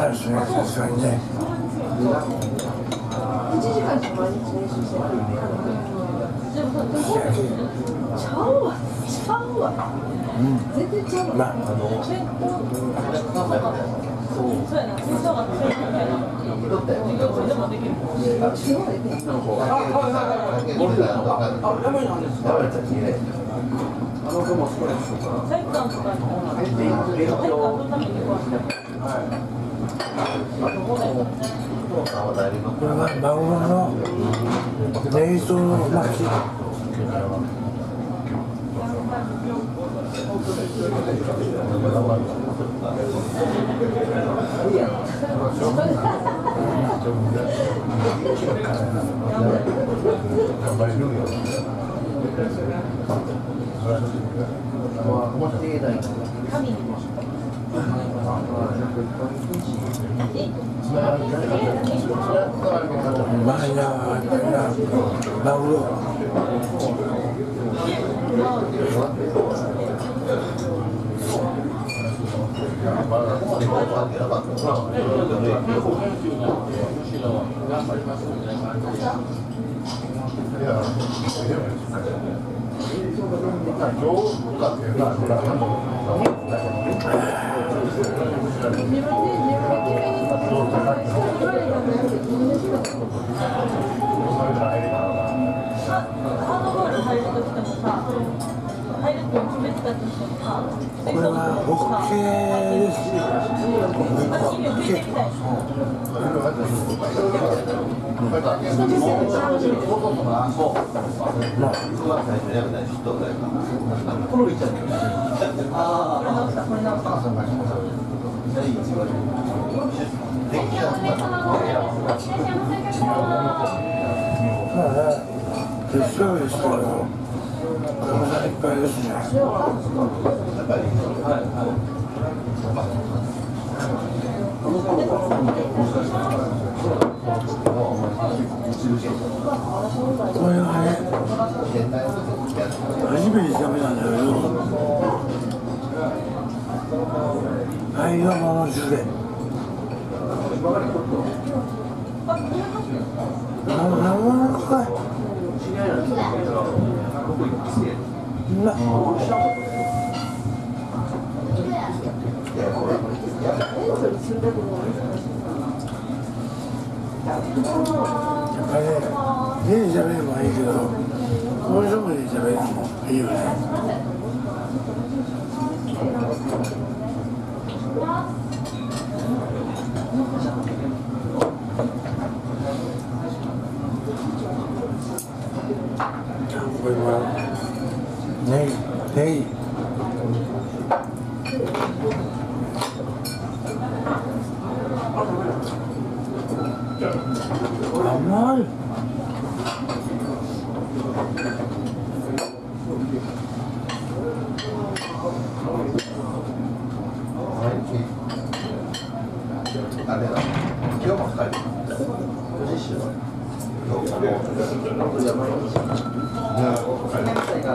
まあですね、さすがにね。1時間しか毎日練習してな、るいや違うよね体育館とかに体育館のためにこうこれは。い、入るって決めてたとしてもさこれはホッケーです。私に出てきたよこれ直したこれ直したまあね、決勝ですけど、体いっぱいですね。これはね、初めて食べたんだけど、愛がもの汁で。やっぱりね、家で喋ればいいけど、こういうとこで喋るのもいいよね。これは、ネギ、ネギ。甘い。うまい。なんか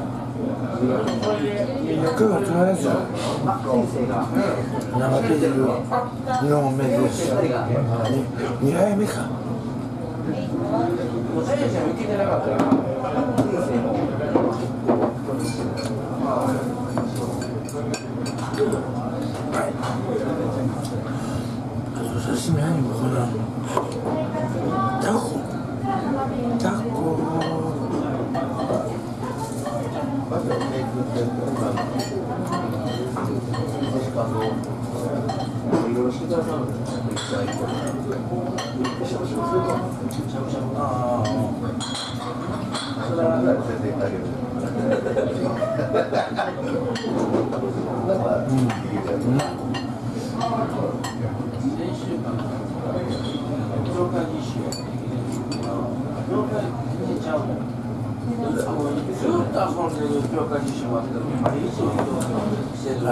9月のやつ生ビール日本目です2杯目かあと刺身何もこなタコタコは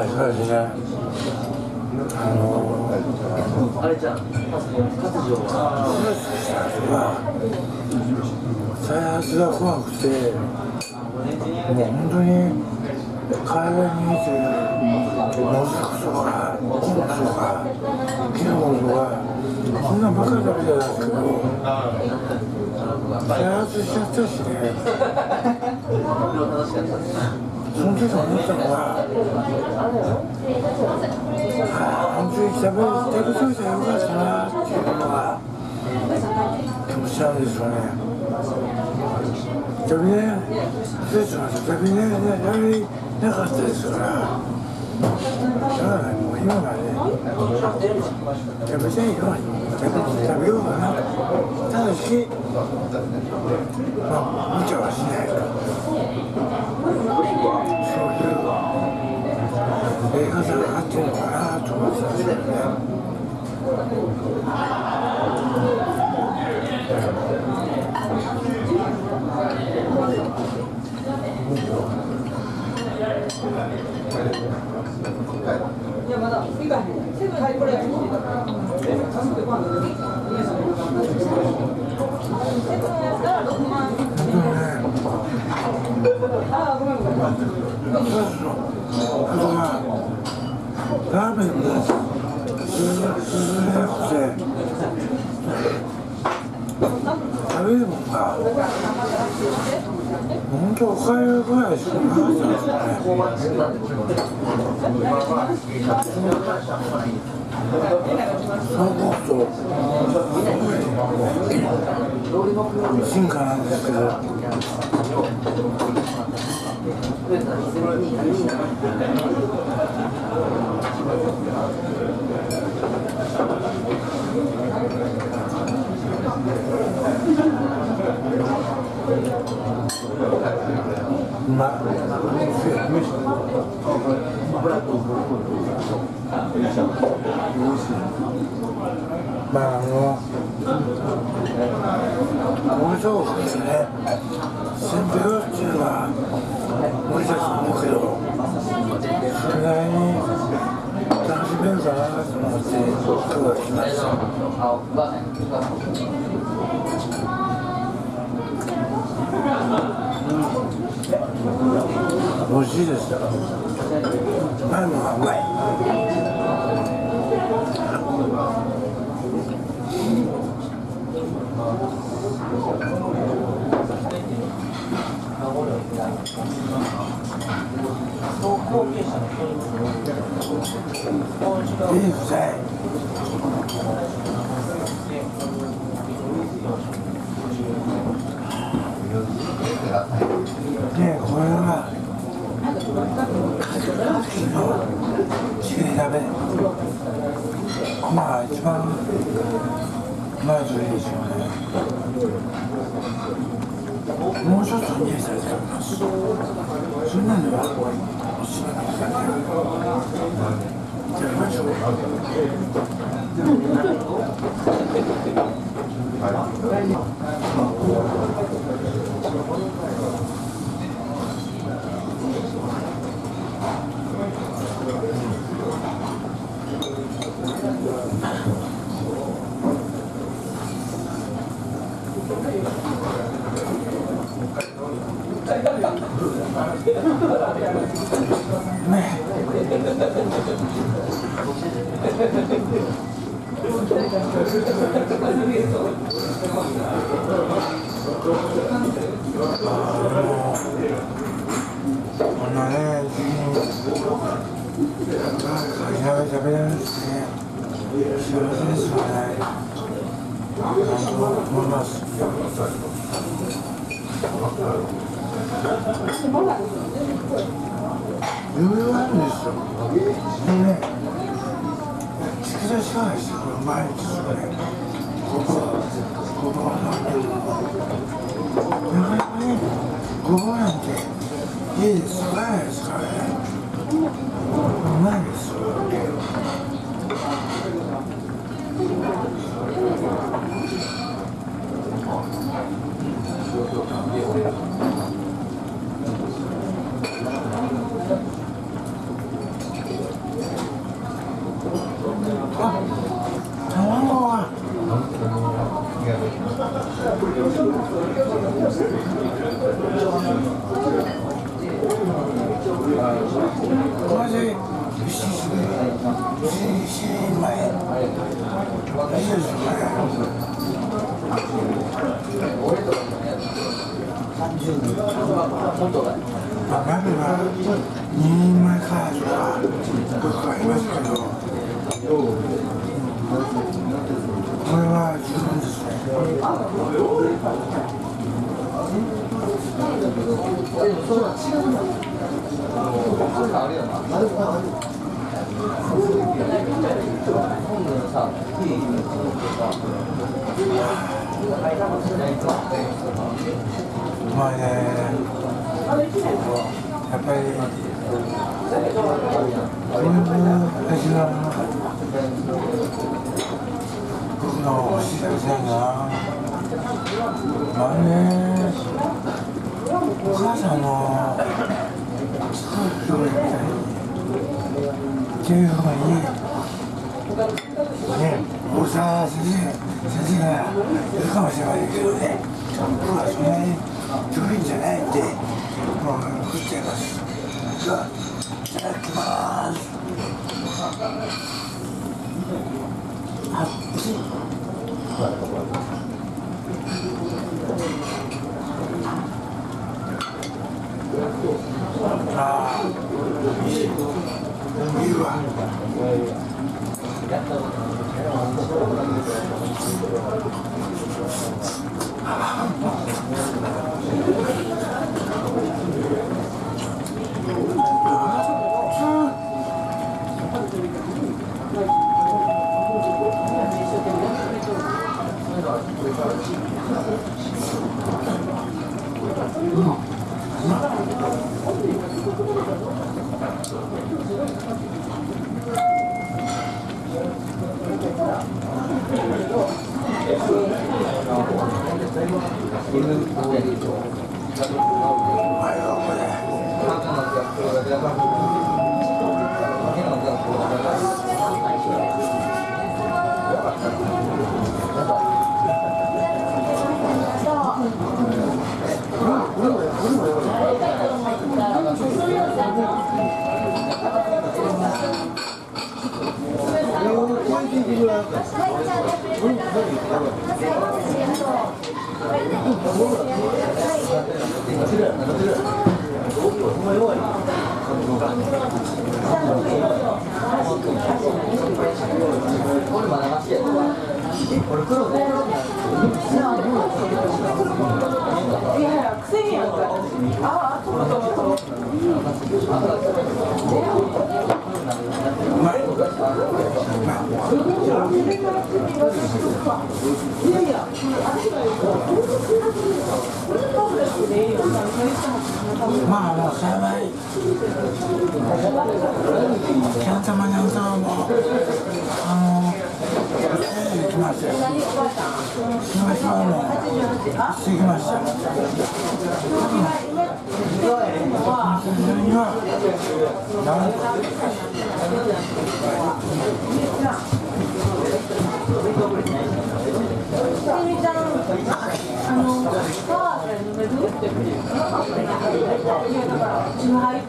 いそうですねあのあれじゃん、再発が怖くてもう本当に海外にいて農作とかコンとかキノコとかそんなんばかり食べてたんですけど再発しちゃったしねその時思ったのはああ本当に食べ食べといたらよかったなが気持ちなんですよね食べれ失礼しました食べれ食べれなかったですからしょうがないもう今まで食べたいよ食べ食べようかなただしまあ無茶はしないとそういうやり方があってるのかなと思ってたんですよねラーメンもすすすれなくて食べるもんが本当おかゆぐらいしかなかったんですよねそう思うと進化なんですけどうまいまああの面白くですねせんべろっていうのは無理だと思うけどそれなりに楽しめるかなと思って美味しいです。前のがうまいいいくさいごぼうなんて家で育たない。ですかねうまいです。よあ卵はこれで7時7時前いいですねまあ鍋は2人前からとかよくありますけどこれは十分ですねうまいね。やっぱりこういう味が僕の欲しいなんだなまあねお母さんの作る料理みたいにっていうふうにね大沢先生先生がいるかもしれませんけどね僕はそんなに上品じゃない。んでもう食っちゃいますじゃあいただきますあっちああうまいま、あもう幸い。キャン玉にゃんもあのえ行きましたよ広島もしてきましたそれにはなんとあの、パワーで飲めるチューハイっ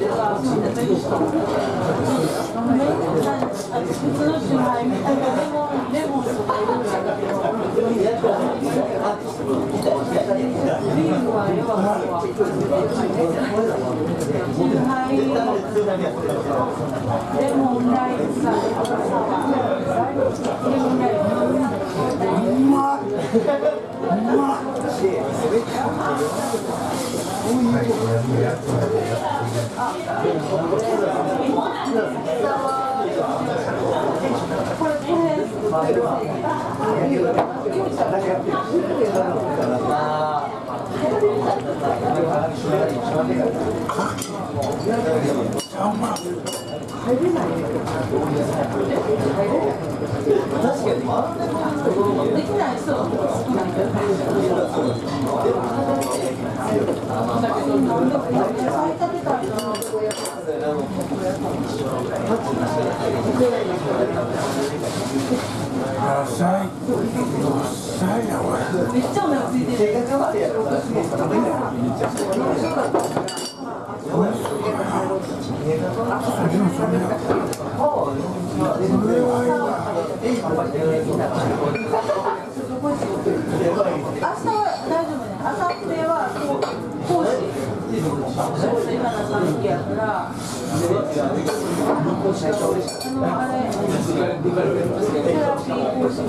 ていうか、に普通のチューハイみたいなレモン、レモンとかいろいろあるけど、ビールはよくあるわ。チューハイ、レモンライス、サワー、レモンライス、できない人は好きなんだよ。これめっちゃお腹空いてる。明日は大丈夫ね。明後日は講師。今の3期やから。あのあれ。セラピー講師。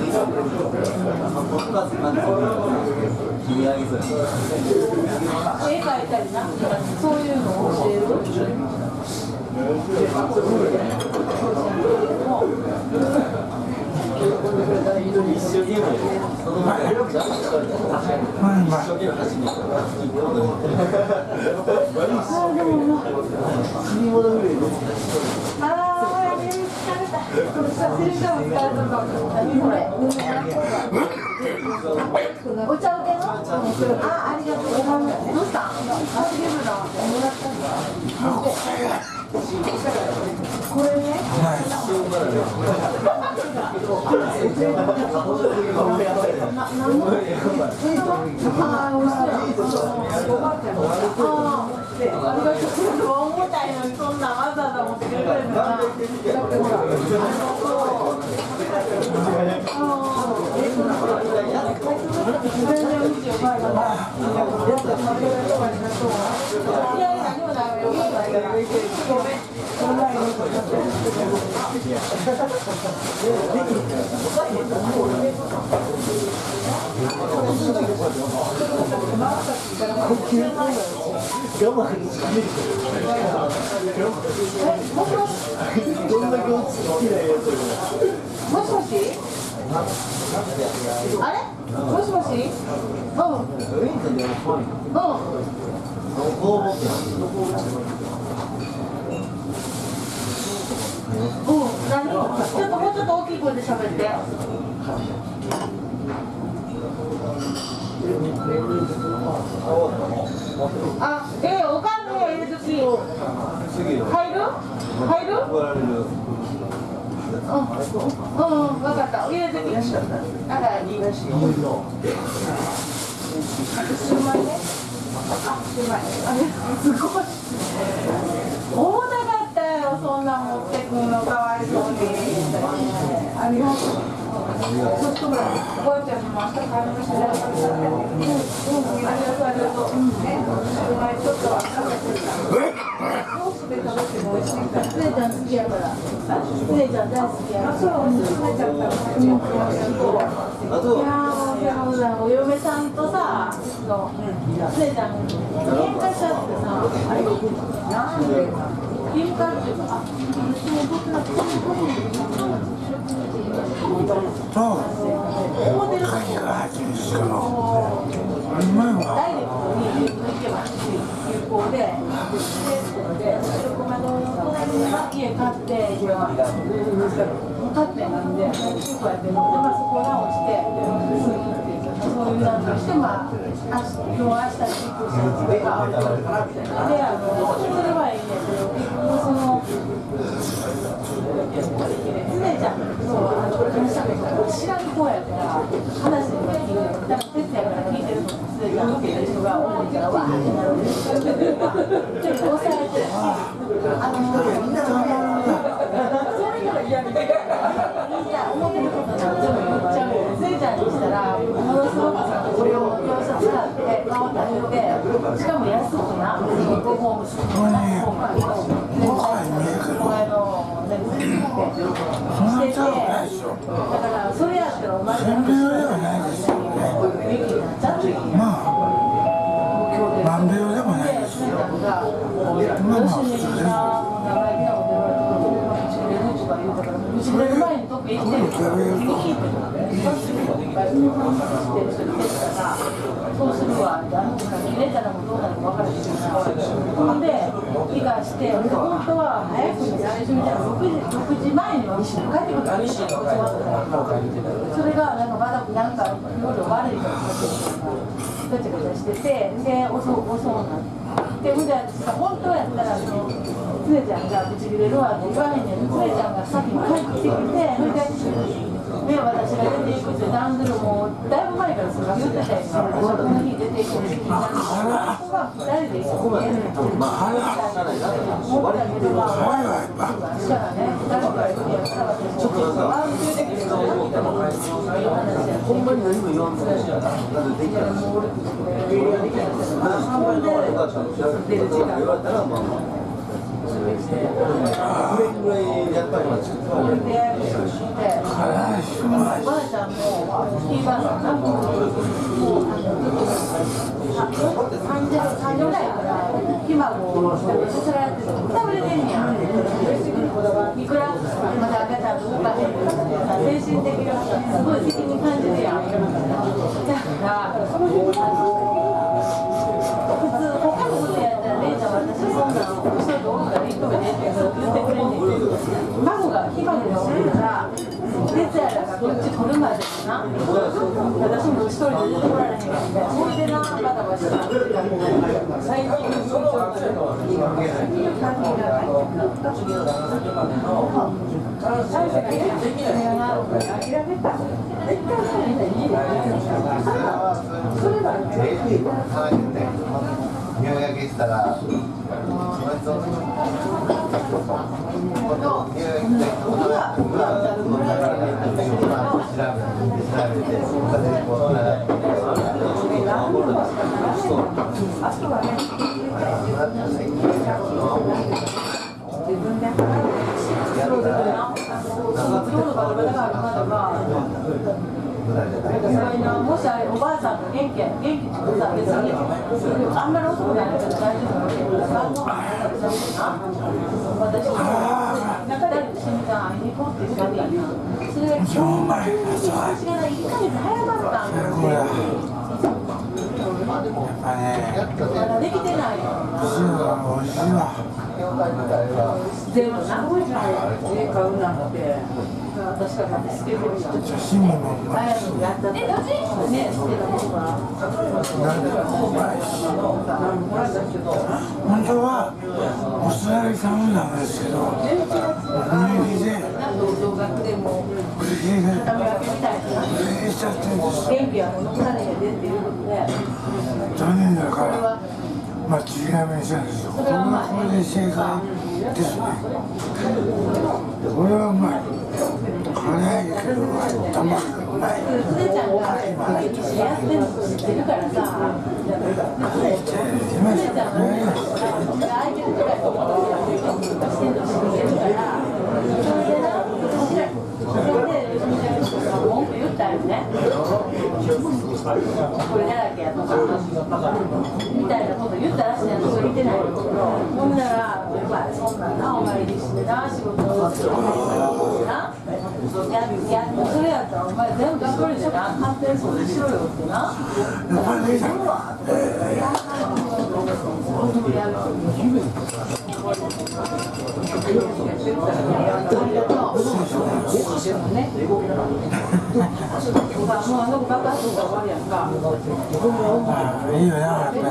絵描いたりなんか。そういうのを教える。うんまいああ、疲れた。これさ、先生も疲れたかも。何これ。お茶受けの。あ、ありがとうございます。どうした。あ、ームだ。もらったんだ。これね。あー、美味しい。あ、あ。ありがとうございます。重たいのに、そんなわざわざ持ってくれるんだな。ってほら。全然うちよ、バイバイ。いやいや、何もないよ。ごめん。もしもしあれもしもしうんうん、ちょっともうちょっと大きい声で喋って。あ、えーおかんの入るとき。入る。入る。うん、うん、わかった。入れてき。あら、いいらしい。シューマイすごい。重たかったよ、そんな持ってくのかわい。そうに。ありがとう。ちょっとぐらい、おばあちゃんにも明日帰りました。うん、うん、ありがとう、ありがとう。うん、ね、シューマイちょっとは食べてたから。ソースで食べても美味しいから。スネちゃん。好きやから。スネちゃん。大好きやから。そう、お嫁さん。とさ、そう、スネちゃん、喧嘩しちゃってさ、あれなん。で喧嘩っていうか、あ、私も僕なん。か、そう鍵が入ってるしかもうまいわダイレクトに行けばで、で、で、白駒の隣に家買って、今、買ってなんで、主婦やってるので、まあ、そこ直して、そういうなんとして、まあ、あ今日、明日に行く人とか、で、あの、それはいいねんけど、結局、その、常ちゃんの話しゃべったら知らん子やから話に聞いてだから哲也から聞いてるの常ちゃんが多いからわーってなちょっと抑えてあのそういうのが嫌みたいないや思ってることなんて言っちゃうちゃんにしたらものすごくさこれをって顔を出してしかも安くなごホームスこれね怖い見えるけど前の全部そんなに高くないでしょだ。からそれやったらお前せんべい用ではないですよねまあ万病でもないですよまあまあ普通ですそれ前にどっか行ってるからそうするわ。ってあの子が入れたらもうどうなるか分からへんほんで気がして本当は早くに最初みたいな6時 ,6 時前には帰ってくるからそれがなんかまだなんかいろいろ悪いことがガチャガチャしててで遅遅うなってでほんですか本当やったらそのつねちゃんがブチ切れるわって言わへんねん。つねちゃんが先に帰ってきてそれでで私が出ていくって段取りもだいぶ前からそれが言ってたよその日出ていくってここは2人で一緒にやる思ったけどまあ怖いわやっぱしたらね2人から言ってたらちょっとなんかほんまに何も言わんとなんでできたらもう半分で出る時間言われたらまあまあそれぐらいやっぱりまあちょっとこれでやるって辛いしまいばあちゃんも、ひいばあさんが、もう、あの、三時、三精神的な、すごい責任感じるやん。だから、普通、他のことやったら、姉ちゃん、私、そんなの、後ろでおるから、一個目でって言ってくれんねんけど、孫が、ひ孫がおるから、哲也らがこっち来るまでにな、私も一人で出てこられへんかったそれでな、バタバタした最近、その感じ入学したら、その人のこと入学したことが、調べて、調べて、こう習って、もしあれおばあさんが元気や元気ってことは別にあんまり遅くないから大丈夫だけど晩ご飯食べさせてな私も中で死んって言ったんやそれが今日うまい私が1ヶ月早かったんだこれやっぱねまだできてない。よ美味しいわでもな家買うなんて私からってスケボーした刺身もあやったってね捨てたものがなんでもうまいし本当はお座りさんなんですけど雰囲気でなんと同学でも不思議で畳み分けみたいな不しちゃってるんです元気はもう残られへんでっていうことで残念だからまあ違い目にしたんですよこれはこれで正解ですねこれはうまい辛いけど卵がうまいつねちゃん。が歴史やってるの知ってるからさつねちゃんがね相手のとかにしてるの知ってるからそれでなそれで吉見ちゃんが文句言ったよねこれだらけやとかみたいなこと言ったらしいやんそれ言ってないほんならお前そんなんなお参りしてな仕事をやそれやったらお前全部一人でな勝手にしろよってなやっぱり姉さんやるもうあの爆発が終わりやんか。まあいいよなやっぱりな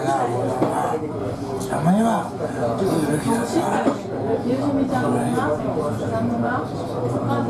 たまにはゆうじみちゃんがな、ちゃんとな、お母さんのすごい言うてられてる。いつも一緒だね。それあのあの運転手の方じゃないの運転手じゃなくて電車にしそうだ思いました。あのあれセンスがおいしそう。香の入れてなんと早くして言われるのやったら早くする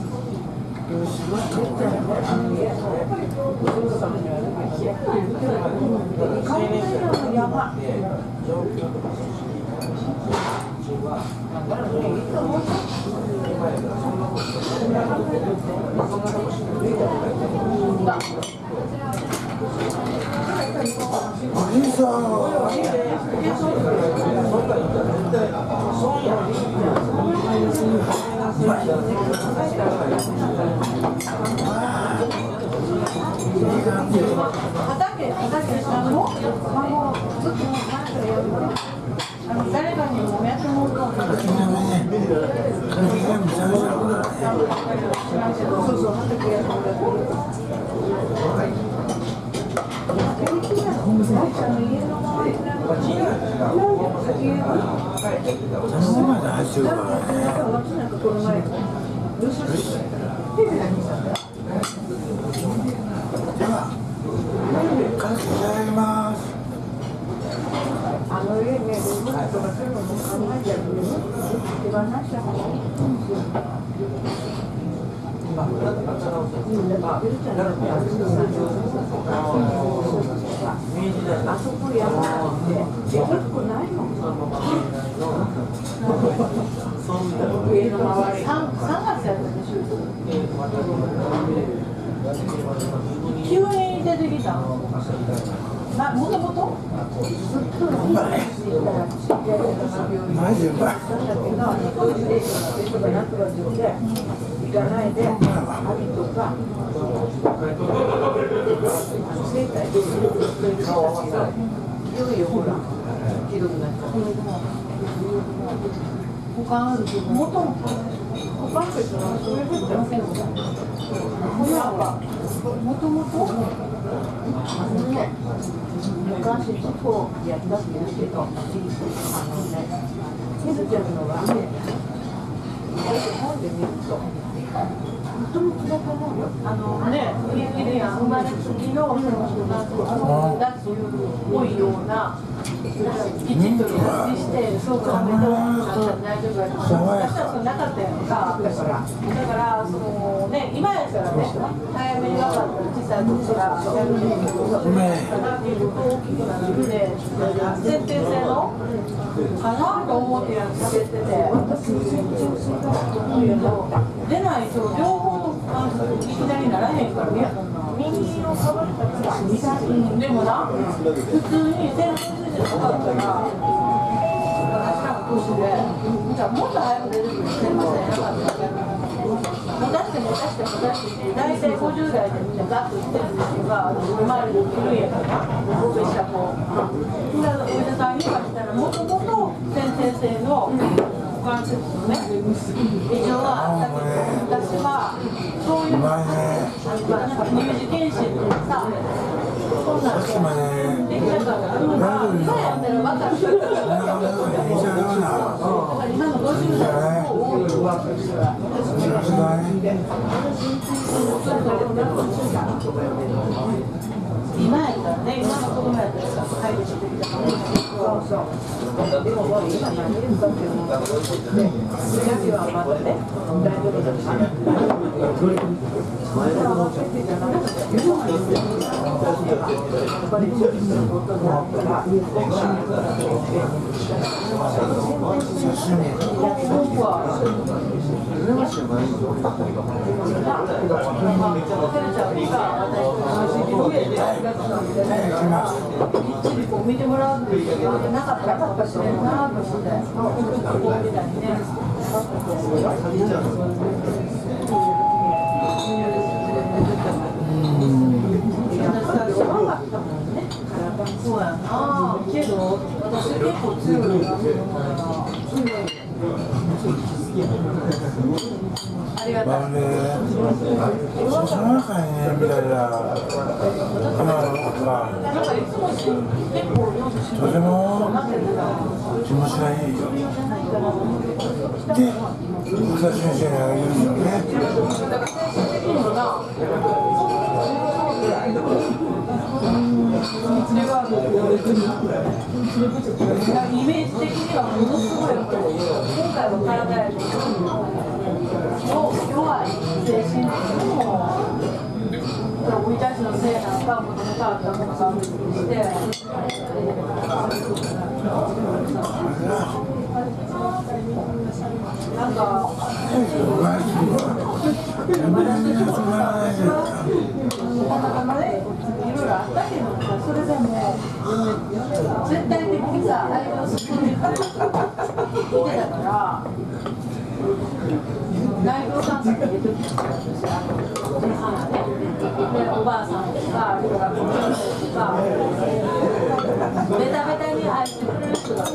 だけその前で走るからね。では、かけちゃいます。あの家ね、動物とかそういうのも考えてるんで、手放した方がいい。あそこやばって、でか。くないの家の周り。三三月やったでしょ。急に出てきたの。ま、もともとうまい。マジうまい。行かないで、網とか、生態で人たちが、いよいよほら、ひどくなっちゃう。他あるけど、もともと、他の人はそれでってわけの親は、もともと、あのね、昔地方やったって言うけど、あのね、みずちゃんのはね、本で見ると、もともとだと思うよ。あのね、いるや、生まれつきの、その、なんか、だっていうっぽいような、きちっと理して、そうか、めと、大丈夫だ私はそんなかったやんか、だから。だから、そのね、今やったらね、早めに分かったら、小さい時から、やるんだけど、大きくなるんで、先天性の、かなと思ってやってて、出ないと、両方と、あの、いきなりならへんからね。右をかぶったから、うんでもな、普通に先天性じゃなかったら、私らも年で、じゃあもっと早く出てくる先天性なかったから。もたしてもたしてもたして大体50代でみんなガッといってる人が周りにいやから欧米した子だからお医者さんに言われたらもともと先天性の股関節のね異常があったけど私はそういううまいね。乳児検診ってさそんなんでできなかったから今やったら分かるこんなことでいいじゃないな。今の50代の子多いよさすがに。今やったらね、今の子供やったらさ、入るしてきたからそうそう。でももう今何言うかっていうのは、ね、先はまだね、大丈夫だし。前の子じゃなくて、やっぱり注意することがあったら、僕は、見てもらうってなかったかもしれん。なと思って、こうみたいにね。そうやなけど私結構強いなあれりがたいまるでその中にねみたいな花のがとても気持ちがいいで奥田先生が言うん。よねイメージ的にはものすごいやっぱりの体やけど弱い精神的にも生い立ちのせいなのかもともとあったものがあるにしてなんかお前はやめられなくならないじゃないかたまたまね、いろいろあったけどさ、それでも絶対的にさ、相手を進んでいく見てたから、内藤さんとか入れてきたんですよ、あのおじいさんがね、で、おばあさんとか、あるいはご先生とか、ベタベタに愛してくれる人がい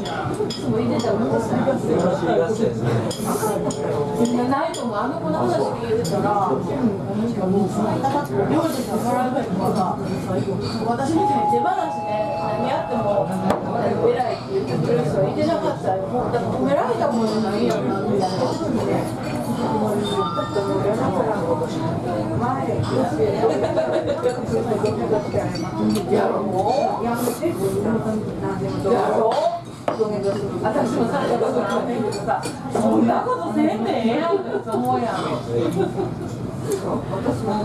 つもいてたんですよ。ないともあの子の話聞いてたら、料理がもらうとか、私みたいに手放しで何やっても偉いって言ってくれる人はいてなかったよ。もうだから褒められたもんじゃないやんなみたいな。やろうやろう私もさどさ、そんなことせんでええやんって思うやん。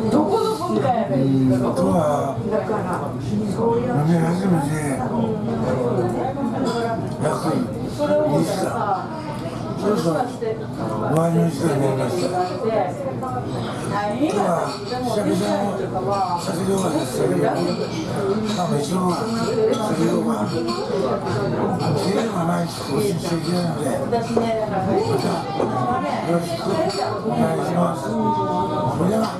どこの文化やねん。だから、飲み始めて約それを思2ったら時間さ、そうそうもしかして終わりの時間になりました大変やったでも、実際とかは、酒量がです酒量がまあ一応は酒量が酒量がないと更新していけないのでまた、よろしくお願いします。それでは